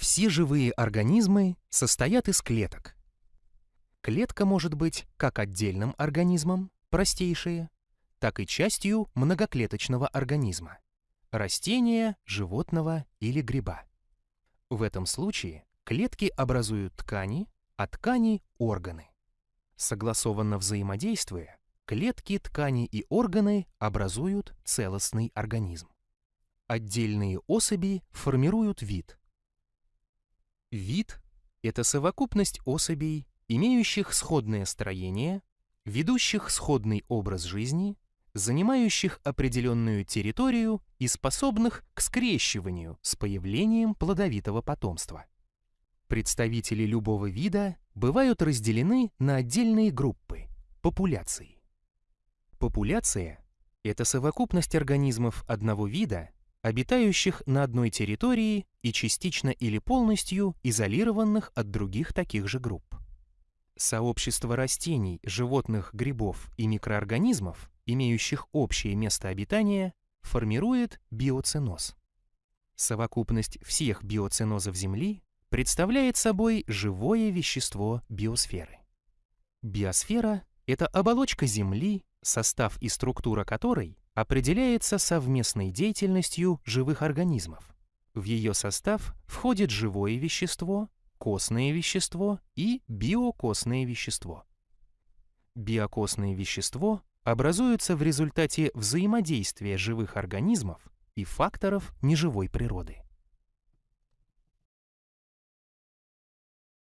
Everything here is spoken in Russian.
Все живые организмы состоят из клеток. Клетка может быть как отдельным организмом, простейшие, так и частью многоклеточного организма – растения, животного или гриба. В этом случае клетки образуют ткани, а ткани – органы. Согласованно взаимодействуя, клетки, ткани и органы образуют целостный организм. Отдельные особи формируют вид. Вид – это совокупность особей, имеющих сходное строение, ведущих сходный образ жизни, занимающих определенную территорию и способных к скрещиванию с появлением плодовитого потомства. Представители любого вида бывают разделены на отдельные группы – популяции. Популяция – это совокупность организмов одного вида, обитающих на одной территории и частично или полностью изолированных от других таких же групп. Сообщество растений, животных, грибов и микроорганизмов, имеющих общее место обитания, формирует биоценоз. Совокупность всех биоценозов Земли представляет собой живое вещество биосферы. Биосфера — это оболочка Земли, состав и структура которой определяется совместной деятельностью живых организмов. В ее состав входит живое вещество, костное вещество и биокостное вещество. Биокостное вещество образуется в результате взаимодействия живых организмов и факторов неживой природы.